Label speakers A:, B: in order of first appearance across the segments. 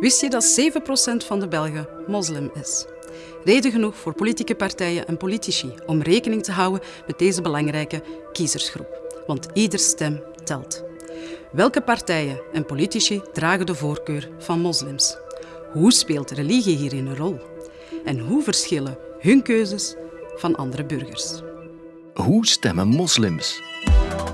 A: Wist je dat 7% van de Belgen moslim is? Reden genoeg voor politieke partijen en politici om rekening te houden met deze belangrijke kiezersgroep. Want ieder stem telt. Welke partijen en politici dragen de voorkeur van moslims? Hoe speelt religie hierin een rol? En hoe verschillen hun keuzes van andere burgers?
B: Hoe stemmen moslims?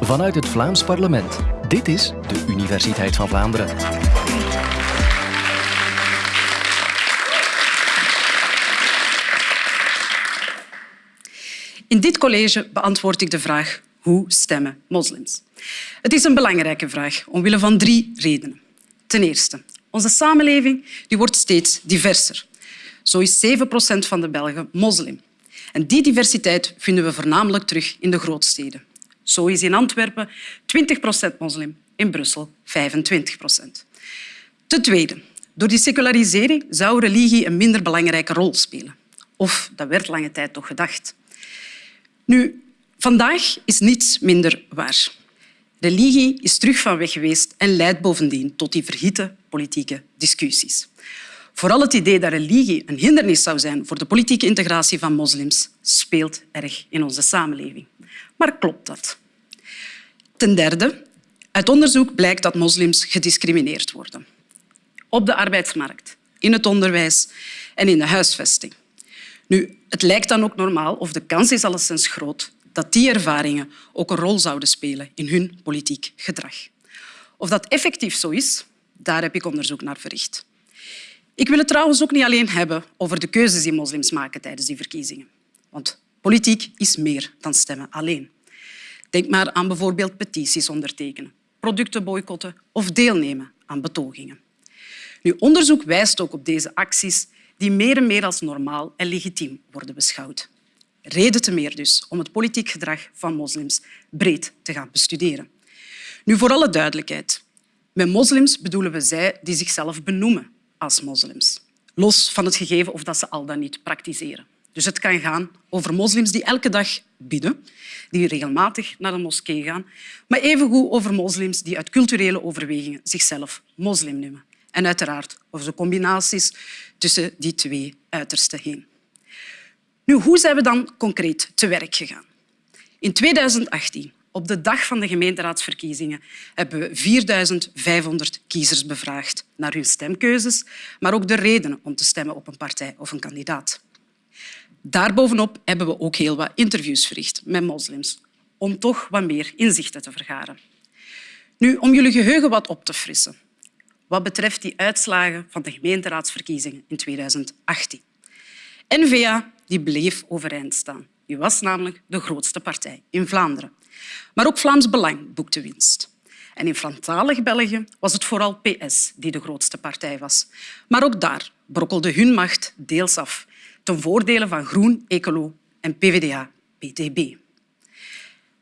B: Vanuit het Vlaams parlement. Dit is de Universiteit van Vlaanderen.
A: In dit college beantwoord ik de vraag hoe stemmen moslims? Het is een belangrijke vraag, omwille van drie redenen. Ten eerste, onze samenleving die wordt steeds diverser. Zo is 7 procent van de Belgen moslim. En die diversiteit vinden we voornamelijk terug in de grootsteden. Zo is in Antwerpen 20 procent moslim, in Brussel 25 procent. Ten tweede, door die secularisering zou religie een minder belangrijke rol spelen. Of dat werd lange tijd toch gedacht. Nu, vandaag is niets minder waar. Religie is terug van weg geweest en leidt bovendien tot die verhitte politieke discussies. Vooral het idee dat religie een hindernis zou zijn voor de politieke integratie van moslims speelt erg in onze samenleving. Maar klopt dat? Ten derde, uit onderzoek blijkt dat moslims gediscrimineerd worden. Op de arbeidsmarkt, in het onderwijs en in de huisvesting. Nu, het lijkt dan ook normaal, of de kans is alleszins groot, dat die ervaringen ook een rol zouden spelen in hun politiek gedrag. Of dat effectief zo is, daar heb ik onderzoek naar verricht. Ik wil het trouwens ook niet alleen hebben over de keuzes die moslims maken tijdens die verkiezingen. Want politiek is meer dan stemmen alleen. Denk maar aan bijvoorbeeld petities ondertekenen, producten boycotten of deelnemen aan betogingen. Nu, onderzoek wijst ook op deze acties die meer en meer als normaal en legitiem worden beschouwd. Reden te meer dus om het politiek gedrag van moslims breed te gaan bestuderen. Nu, voor alle duidelijkheid. Met moslims bedoelen we zij die zichzelf benoemen als moslims. Los van het gegeven of dat ze al dan niet praktiseren. Dus het kan gaan over moslims die elke dag bidden, die regelmatig naar de moskee gaan, maar evengoed over moslims die uit culturele overwegingen zichzelf moslim noemen. En uiteraard over de combinaties tussen die twee uitersten heen. Nu, hoe zijn we dan concreet te werk gegaan? In 2018, op de dag van de gemeenteraadsverkiezingen, hebben we 4.500 kiezers bevraagd naar hun stemkeuzes, maar ook de redenen om te stemmen op een partij of een kandidaat. Daarbovenop hebben we ook heel wat interviews verricht met moslims om toch wat meer inzichten te vergaren. Nu, om jullie geheugen wat op te frissen wat betreft die uitslagen van de gemeenteraadsverkiezingen in 2018. N-VA die bleef overeind staan. Die was namelijk de grootste partij in Vlaanderen. Maar ook Vlaams Belang boekte winst. En in Franstalig België was het vooral PS die de grootste partij was. Maar ook daar brokkelde hun macht deels af, ten voordele van Groen, Ecolo en PvdA-BTB.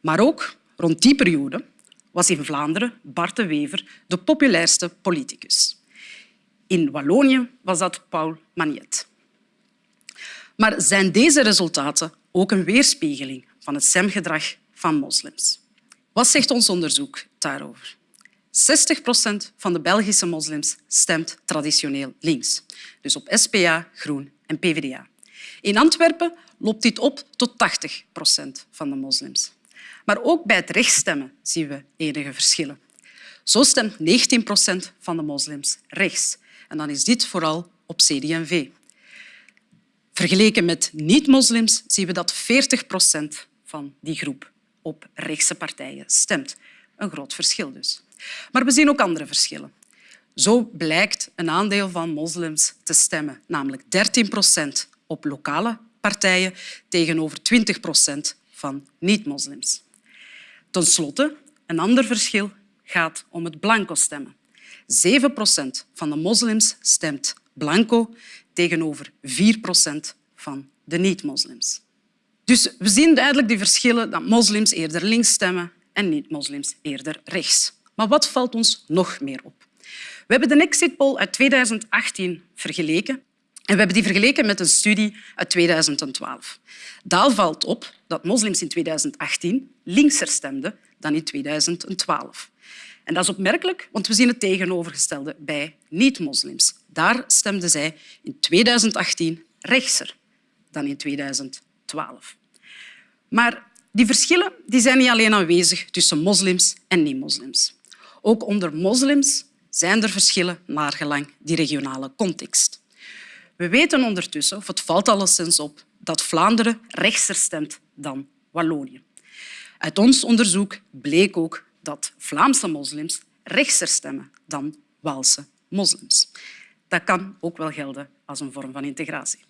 A: Maar ook rond die periode was in Vlaanderen Bart de Wever de populairste politicus. In Wallonië was dat Paul Magnet. Maar zijn deze resultaten ook een weerspiegeling van het stemgedrag van moslims? Wat zegt ons onderzoek daarover? 60 procent van de Belgische moslims stemt traditioneel links, dus op SPA, Groen en PvdA. In Antwerpen loopt dit op tot 80 procent van de moslims. Maar ook bij het rechtsstemmen zien we enige verschillen. Zo stemt 19 procent van de moslims rechts. En dan is dit vooral op CD&V. Vergeleken met niet-moslims zien we dat 40 procent van die groep op rechtse partijen stemt. Een groot verschil dus. Maar we zien ook andere verschillen. Zo blijkt een aandeel van moslims te stemmen, namelijk 13 procent op lokale partijen tegenover 20 procent van niet-moslims. Ten slotte, een ander verschil gaat om het blanco stemmen. 7 procent van de moslims stemt blanco tegenover 4 procent van de niet-moslims. Dus we zien duidelijk die verschillen dat moslims eerder links stemmen en niet-moslims eerder rechts. Maar wat valt ons nog meer op? We hebben de exit poll uit 2018 vergeleken en we hebben die vergeleken met een studie uit 2012. Daar valt op dat moslims in 2018 linkser stemden dan in 2012. En dat is opmerkelijk, want we zien het tegenovergestelde bij niet-moslims. daar stemden zij in 2018 rechtser dan in 2012. Maar die verschillen die zijn niet alleen aanwezig tussen moslims en niet-moslims. Ook onder moslims zijn er verschillen naar gelang die regionale context. We weten ondertussen, of het valt alleszins op, dat Vlaanderen rechtser stemt dan Wallonië. Uit ons onderzoek bleek ook dat Vlaamse moslims rechtser stemmen dan Waalse moslims. Dat kan ook wel gelden als een vorm van integratie.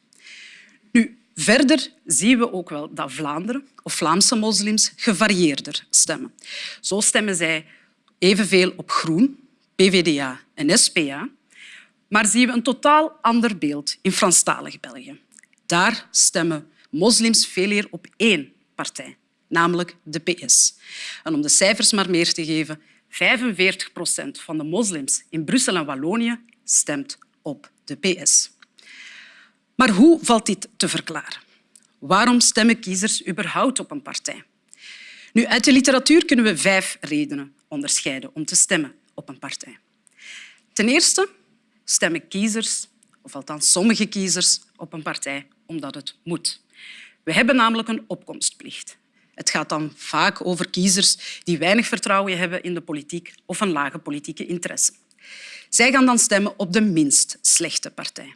A: Nu, verder zien we ook wel dat Vlaanderen of Vlaamse moslims gevarieerder stemmen. Zo stemmen zij evenveel op Groen, PVDA en SPA, maar zien we een totaal ander beeld in Franstalig België. Daar stemmen moslims veel eer op één partij, namelijk de PS. En om de cijfers maar meer te geven, 45 procent van de moslims in Brussel en Wallonië stemt op de PS. Maar hoe valt dit te verklaren? Waarom stemmen kiezers überhaupt op een partij? Nu, uit de literatuur kunnen we vijf redenen onderscheiden om te stemmen op een partij. Ten eerste stemmen kiezers, of althans sommige kiezers, op een partij omdat het moet. We hebben namelijk een opkomstplicht. Het gaat dan vaak over kiezers die weinig vertrouwen hebben in de politiek of een lage politieke interesse. Zij gaan dan stemmen op de minst slechte partij.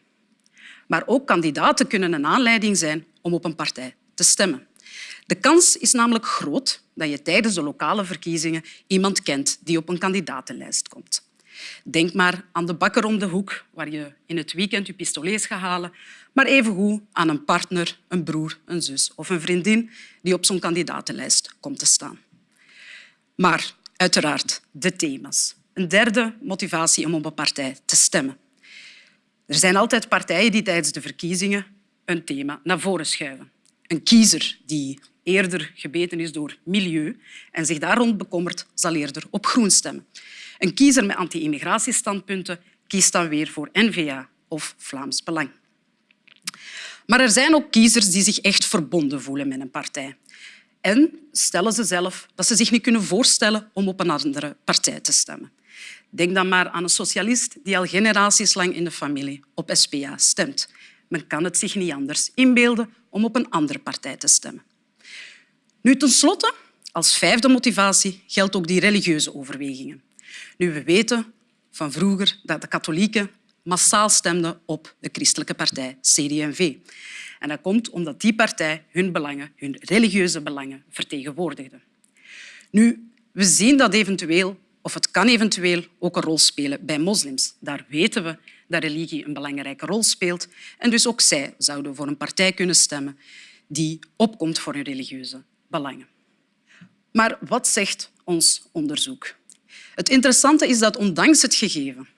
A: Maar ook kandidaten kunnen een aanleiding zijn om op een partij te stemmen. De kans is namelijk groot dat je tijdens de lokale verkiezingen iemand kent die op een kandidatenlijst komt. Denk maar aan de bakker om de hoek, waar je in het weekend je pistolets gaat halen, maar evengoed aan een partner, een broer, een zus of een vriendin die op zo'n kandidatenlijst komt te staan. Maar uiteraard de thema's. Een derde motivatie om op een partij te stemmen. Er zijn altijd partijen die tijdens de verkiezingen een thema naar voren schuiven. Een kiezer die eerder gebeten is door milieu en zich daar rond bekommert, zal eerder op groen stemmen. Een kiezer met anti-immigratiestandpunten kiest dan weer voor N-VA of Vlaams Belang. Maar er zijn ook kiezers die zich echt verbonden voelen met een partij. En stellen ze zelf dat ze zich niet kunnen voorstellen om op een andere partij te stemmen. Denk dan maar aan een socialist die al generaties lang in de familie op SPA stemt. Men kan het zich niet anders inbeelden om op een andere partij te stemmen. Nu, tenslotte, als vijfde motivatie geldt ook die religieuze overwegingen. Nu, we weten van vroeger dat de katholieken massaal stemden op de christelijke partij CD&V. En dat komt omdat die partij hun belangen, hun religieuze belangen, vertegenwoordigde. Nu, we zien dat eventueel, of het kan eventueel ook een rol spelen bij moslims. Daar weten we dat religie een belangrijke rol speelt. En dus ook zij zouden voor een partij kunnen stemmen die opkomt voor hun religieuze belangen. Maar wat zegt ons onderzoek? Het interessante is dat ondanks het gegeven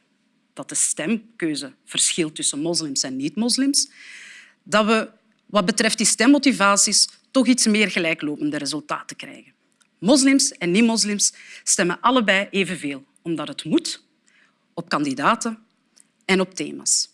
A: dat de stemkeuze verschilt tussen moslims en niet-moslims, dat we wat betreft die stemmotivaties toch iets meer gelijklopende resultaten krijgen. Moslims en niet-moslims stemmen allebei evenveel, omdat het moet, op kandidaten en op thema's.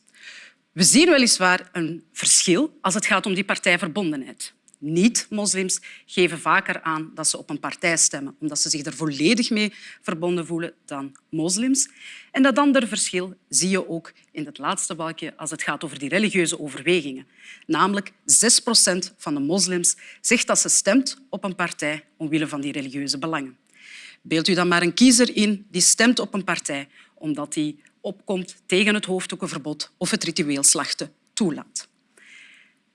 A: We zien weliswaar een verschil als het gaat om die partijverbondenheid niet-moslims geven vaker aan dat ze op een partij stemmen, omdat ze zich er volledig mee verbonden voelen dan moslims. En dat andere verschil zie je ook in het laatste balkje als het gaat over die religieuze overwegingen. Namelijk 6 procent van de moslims zegt dat ze stemt op een partij omwille van die religieuze belangen. Beeld u dan maar een kiezer in die stemt op een partij omdat hij opkomt tegen het hoofddoekenverbod of het ritueel slachten toelaat.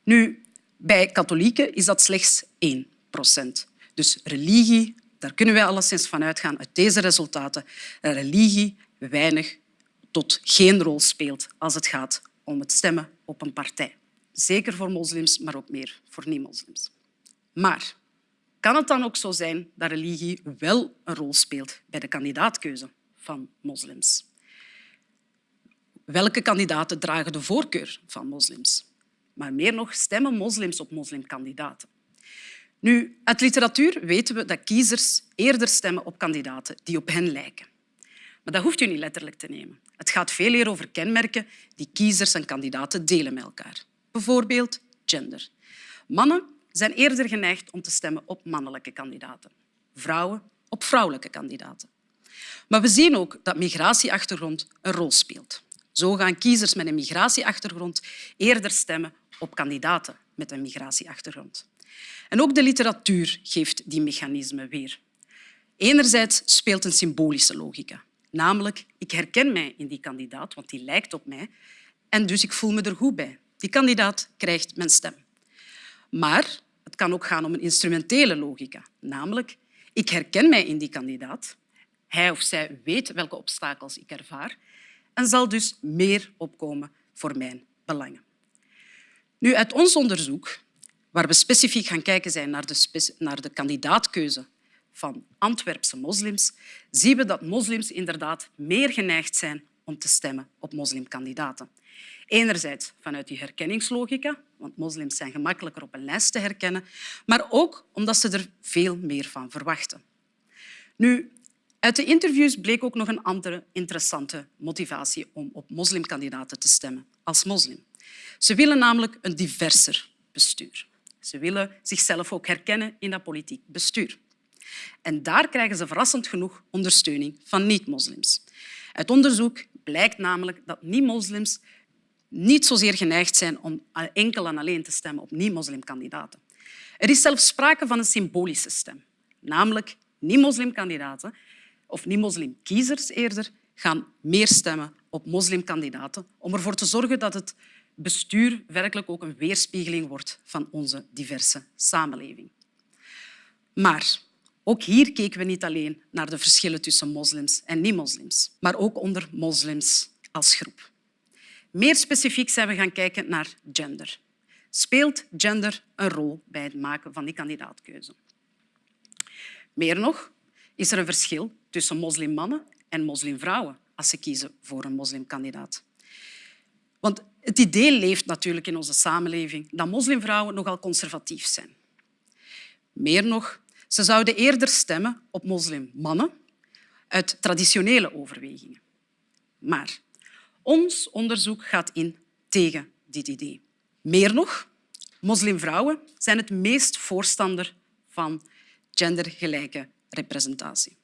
A: Nu, bij katholieken is dat slechts 1 procent. Dus religie, daar kunnen wij alleszins van uitgaan uit deze resultaten, dat religie weinig tot geen rol speelt als het gaat om het stemmen op een partij. Zeker voor moslims, maar ook meer voor niet-moslims. Maar kan het dan ook zo zijn dat religie wel een rol speelt bij de kandidaatkeuze van moslims? Welke kandidaten dragen de voorkeur van moslims? Maar meer nog, stemmen moslims op moslimkandidaten. Nu, uit literatuur weten we dat kiezers eerder stemmen op kandidaten die op hen lijken. Maar dat hoeft u niet letterlijk te nemen. Het gaat veel meer over kenmerken die kiezers en kandidaten delen met elkaar. Bijvoorbeeld gender. Mannen zijn eerder geneigd om te stemmen op mannelijke kandidaten. Vrouwen op vrouwelijke kandidaten. Maar we zien ook dat migratieachtergrond een rol speelt. Zo gaan kiezers met een migratieachtergrond eerder stemmen op kandidaten met een migratieachtergrond. En ook de literatuur geeft die mechanismen weer. Enerzijds speelt een symbolische logica. Namelijk, ik herken mij in die kandidaat, want die lijkt op mij, en dus ik voel me er goed bij. Die kandidaat krijgt mijn stem. Maar het kan ook gaan om een instrumentele logica. Namelijk, ik herken mij in die kandidaat. Hij of zij weet welke obstakels ik ervaar en zal dus meer opkomen voor mijn belangen. Nu, uit ons onderzoek, waar we specifiek gaan kijken zijn naar de, naar de kandidaatkeuze van Antwerpse moslims, zien we dat moslims inderdaad meer geneigd zijn om te stemmen op moslimkandidaten. Enerzijds vanuit die herkenningslogica, want moslims zijn gemakkelijker op een lijst te herkennen, maar ook omdat ze er veel meer van verwachten. Nu, uit de interviews bleek ook nog een andere interessante motivatie om op moslimkandidaten te stemmen als moslim. Ze willen namelijk een diverser bestuur. Ze willen zichzelf ook herkennen in dat politiek bestuur. En daar krijgen ze verrassend genoeg ondersteuning van niet-moslims. Uit onderzoek blijkt namelijk dat niet-moslims niet zozeer geneigd zijn om enkel en alleen te stemmen op niet-moslimkandidaten. Er is zelfs sprake van een symbolische stem. Namelijk niet-moslimkandidaten, of niet-moslimkiezers eerder, gaan meer stemmen op moslimkandidaten om ervoor te zorgen dat het bestuur werkelijk ook een weerspiegeling wordt van onze diverse samenleving. Maar ook hier keken we niet alleen naar de verschillen tussen moslims en niet-moslims, maar ook onder moslims als groep. Meer specifiek zijn we gaan kijken naar gender. Speelt gender een rol bij het maken van die kandidaatkeuze? Meer nog, is er een verschil tussen moslimmannen en moslimvrouwen als ze kiezen voor een moslimkandidaat. Want het idee leeft natuurlijk in onze samenleving dat moslimvrouwen nogal conservatief zijn. Meer nog, ze zouden eerder stemmen op moslimmannen uit traditionele overwegingen. Maar ons onderzoek gaat in tegen dit idee. Meer nog, moslimvrouwen zijn het meest voorstander van gendergelijke representatie.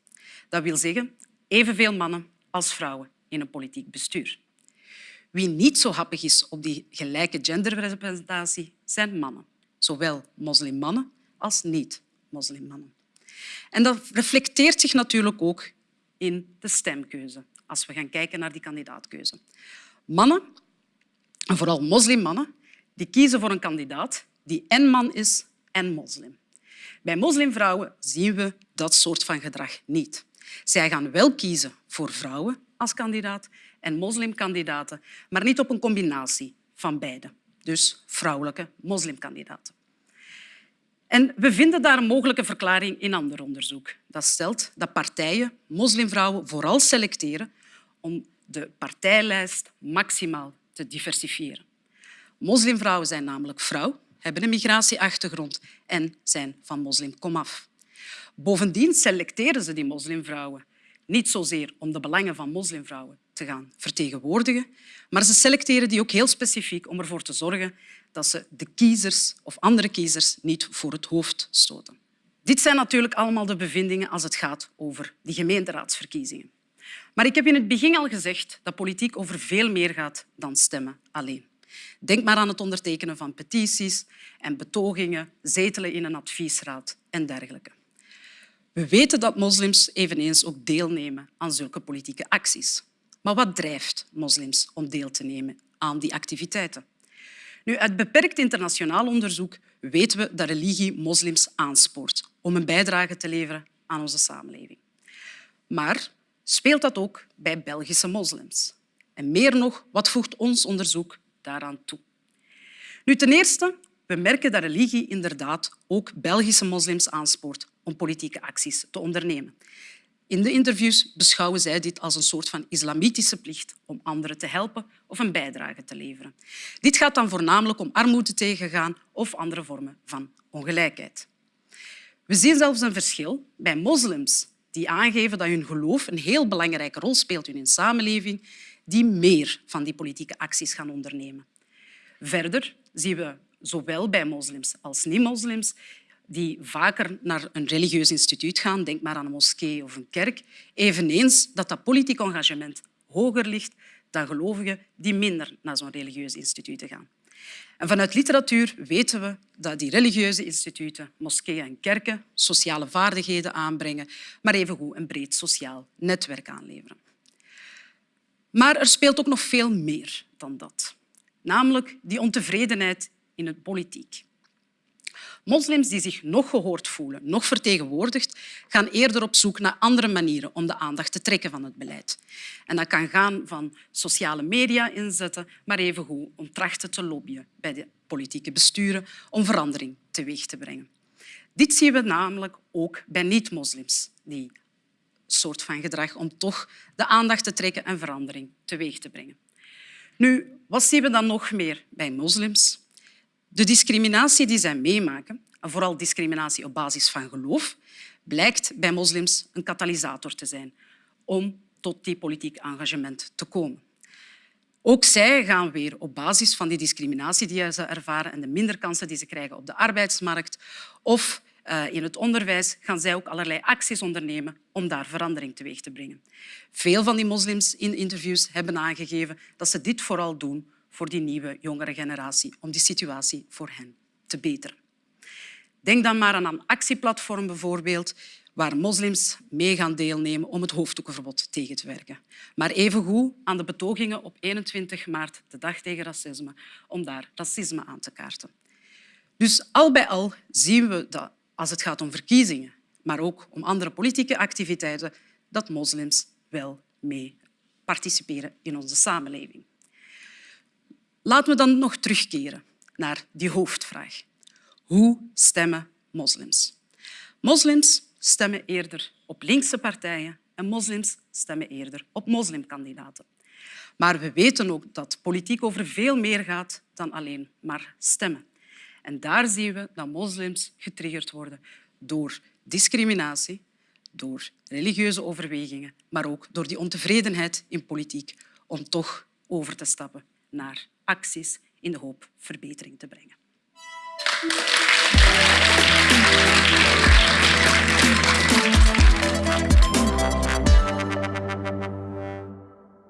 A: Dat wil zeggen evenveel mannen als vrouwen in een politiek bestuur. Wie niet zo happig is op die gelijke genderrepresentatie zijn mannen, zowel moslimmannen als niet-moslimmannen. En dat reflecteert zich natuurlijk ook in de stemkeuze, als we gaan kijken naar die kandidaatkeuze. Mannen, en vooral moslimmannen, die kiezen voor een kandidaat die en man is en moslim. Bij moslimvrouwen zien we dat soort van gedrag niet. Zij gaan wel kiezen voor vrouwen als kandidaat en moslimkandidaten, maar niet op een combinatie van beide. Dus vrouwelijke moslimkandidaten. En we vinden daar een mogelijke verklaring in ander onderzoek. Dat stelt dat partijen moslimvrouwen vooral selecteren om de partijlijst maximaal te diversifiëren. Moslimvrouwen zijn namelijk vrouw, hebben een migratieachtergrond en zijn van moslimkomaf. Bovendien selecteren ze die moslimvrouwen niet zozeer om de belangen van moslimvrouwen te gaan vertegenwoordigen, maar ze selecteren die ook heel specifiek om ervoor te zorgen dat ze de kiezers of andere kiezers niet voor het hoofd stoten. Dit zijn natuurlijk allemaal de bevindingen als het gaat over die gemeenteraadsverkiezingen. Maar ik heb in het begin al gezegd dat politiek over veel meer gaat dan stemmen alleen. Denk maar aan het ondertekenen van petities en betogingen, zetelen in een adviesraad en dergelijke. We weten dat moslims eveneens ook deelnemen aan zulke politieke acties. Maar wat drijft moslims om deel te nemen aan die activiteiten? Nu, uit beperkt internationaal onderzoek weten we dat religie moslims aanspoort om een bijdrage te leveren aan onze samenleving. Maar speelt dat ook bij Belgische moslims? En meer nog, wat voegt ons onderzoek daaraan toe? Nu, ten eerste, we merken dat religie inderdaad ook Belgische moslims aanspoort om politieke acties te ondernemen. In de interviews beschouwen zij dit als een soort van islamitische plicht om anderen te helpen of een bijdrage te leveren. Dit gaat dan voornamelijk om armoede tegengaan of andere vormen van ongelijkheid. We zien zelfs een verschil bij moslims die aangeven dat hun geloof een heel belangrijke rol speelt in hun samenleving, die meer van die politieke acties gaan ondernemen. Verder zien we zowel bij moslims als niet-moslims die vaker naar een religieus instituut gaan, denk maar aan een moskee of een kerk, eveneens dat dat politiek engagement hoger ligt dan gelovigen die minder naar zo'n religieuze instituten gaan. En vanuit literatuur weten we dat die religieuze instituten, moskeeën en kerken sociale vaardigheden aanbrengen, maar evengoed een breed sociaal netwerk aanleveren. Maar er speelt ook nog veel meer dan dat, namelijk die ontevredenheid in de politiek. Moslims die zich nog gehoord voelen, nog vertegenwoordigd, gaan eerder op zoek naar andere manieren om de aandacht te trekken van het beleid. En dat kan gaan van sociale media inzetten, maar evengoed om trachten te lobbyen bij de politieke besturen om verandering teweeg te brengen. Dit zien we namelijk ook bij niet-moslims, die soort van gedrag om toch de aandacht te trekken en verandering teweeg te brengen. Nu, wat zien we dan nog meer bij moslims? De discriminatie die zij meemaken, en vooral discriminatie op basis van geloof, blijkt bij moslims een katalysator te zijn om tot die politiek engagement te komen. Ook zij gaan weer op basis van die discriminatie die ze ervaren en de minder kansen die ze krijgen op de arbeidsmarkt of eh, in het onderwijs gaan zij ook allerlei acties ondernemen om daar verandering teweeg te brengen. Veel van die moslims in interviews hebben aangegeven dat ze dit vooral doen voor die nieuwe, jongere generatie, om die situatie voor hen te beteren. Denk dan maar aan een actieplatform bijvoorbeeld, waar moslims mee gaan deelnemen om het hoofddoekenverbod tegen te werken. Maar evengoed aan de betogingen op 21 maart, de dag tegen racisme, om daar racisme aan te kaarten. Dus al bij al zien we dat als het gaat om verkiezingen, maar ook om andere politieke activiteiten, dat moslims wel mee participeren in onze samenleving. Laten we dan nog terugkeren naar die hoofdvraag. Hoe stemmen moslims? Moslims stemmen eerder op linkse partijen en moslims stemmen eerder op moslimkandidaten. Maar we weten ook dat politiek over veel meer gaat dan alleen maar stemmen. En daar zien we dat moslims getriggerd worden door discriminatie, door religieuze overwegingen, maar ook door die ontevredenheid in politiek om toch over te stappen naar acties in de hoop verbetering te brengen.